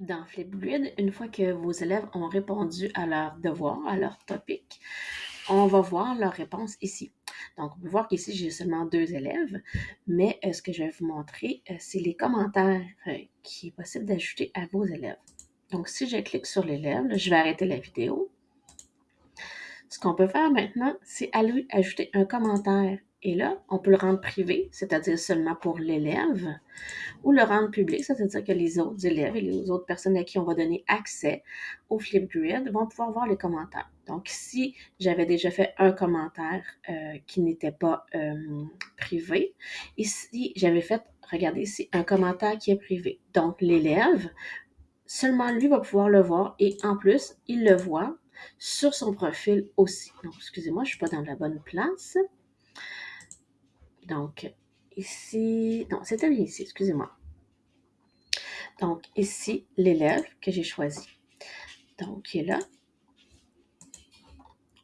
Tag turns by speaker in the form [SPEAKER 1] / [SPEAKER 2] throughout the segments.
[SPEAKER 1] Dans Flipgrid, une fois que vos élèves ont répondu à leur devoir, à leur topic, on va voir leur réponse ici. Donc, on peut voir qu'ici, j'ai seulement deux élèves, mais euh, ce que je vais vous montrer, euh, c'est les commentaires euh, qui est possible d'ajouter à vos élèves. Donc, si je clique sur l'élève, je vais arrêter la vidéo. Ce qu'on peut faire maintenant, c'est aller ajouter un commentaire. Et là, on peut le rendre privé, c'est-à-dire seulement pour l'élève, ou le rendre public, c'est-à-dire que les autres élèves et les autres personnes à qui on va donner accès au Flipgrid vont pouvoir voir les commentaires. Donc, si j'avais déjà fait un commentaire euh, qui n'était pas euh, privé, ici, j'avais fait, regardez ici, un commentaire qui est privé. Donc, l'élève, seulement lui va pouvoir le voir et en plus, il le voit sur son profil aussi. Donc, excusez-moi, je ne suis pas dans la bonne place. Donc, ici, non, c'était bien ici, excusez-moi. Donc, ici, l'élève que j'ai choisi. Donc, il est là.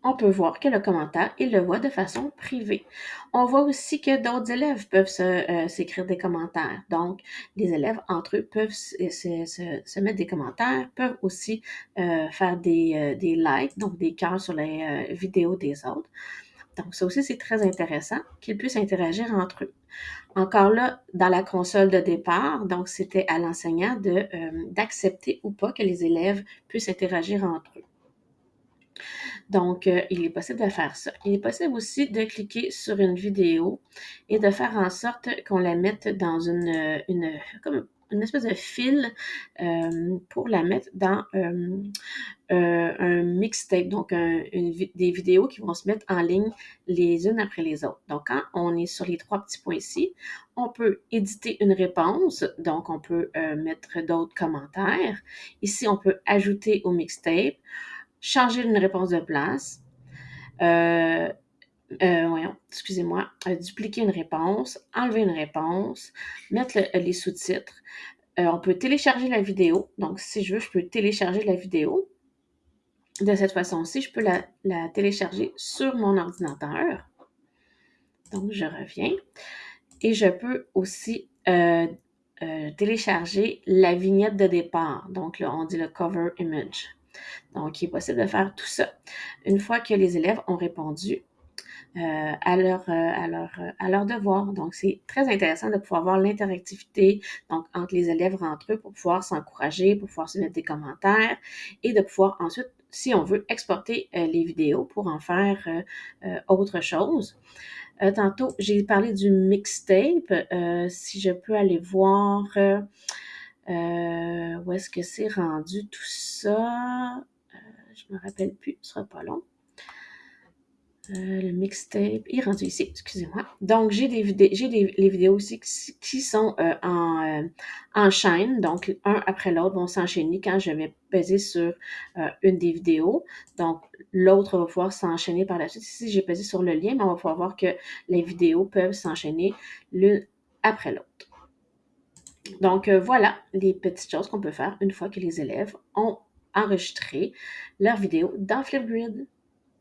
[SPEAKER 1] On peut voir que le commentaire, il le voit de façon privée. On voit aussi que d'autres élèves peuvent euh, s'écrire des commentaires. Donc, les élèves entre eux peuvent se, mettre des commentaires, peuvent aussi euh, faire des, euh, des likes, donc des cœurs sur les vidéos des autres. Donc, ça aussi, c'est très intéressant qu'ils puissent interagir entre eux. Encore là, dans la console de départ, donc c'était à l'enseignant euh, d'accepter ou pas que les élèves puissent interagir entre eux. Donc, euh, il est possible de faire ça. Il est possible aussi de cliquer sur une vidéo et de faire en sorte qu'on la mette dans une, une comme une espèce de fil euh, pour la mettre dans euh, euh, un mixtape, donc des vidéos qui vont se mettre en ligne les unes après les autres. Donc, quand on est sur les trois petits points ici, on peut éditer une réponse, donc on peut mettre d'autres commentaires. Ici, on peut ajouter au mixtape, changer une réponse de place, voyons, excusez-moi, dupliquer une réponse, enlever une réponse, mettre les sous-titres. Euh, on peut télécharger la vidéo. Donc, si je veux, je peux télécharger la vidéo. De cette façon-ci, je peux la, télécharger sur mon ordinateur. Donc, je reviens. Et je peux aussi euh, euh, télécharger la vignette de départ. Donc, là, on dit le cover image. Donc, il est possible de faire tout ça. Une fois que les élèves ont répondu, euh, à, leur, euh, à, leur, euh, à leur devoir. Donc, c'est très intéressant de pouvoir voir l'interactivité donc entre les élèves entre eux pour pouvoir s'encourager, pour pouvoir se mettre des commentaires et de pouvoir ensuite, si on veut, exporter les vidéos pour en faire autre chose. tantôt, j'ai parlé du mixtape. si je peux aller voir où est-ce que c'est rendu tout ça? je me rappelle plus, ce sera pas long. Euh, le mixtape est rendu ici, excusez-moi. Donc, j'ai des vidéos, les vidéos aussi qui, sont euh, en, euh, en, chaîne, donc un après l'autre vont s'enchaîner quand je vais peser sur une des vidéos. Donc, l'autre va pouvoir s'enchaîner par la suite. Si j'ai pesé sur le lien, on va pouvoir voir que les vidéos peuvent s'enchaîner l'une après l'autre. Donc, voilà les petites choses qu'on peut faire une fois que les élèves ont enregistré leur vidéo dans Flipgrid.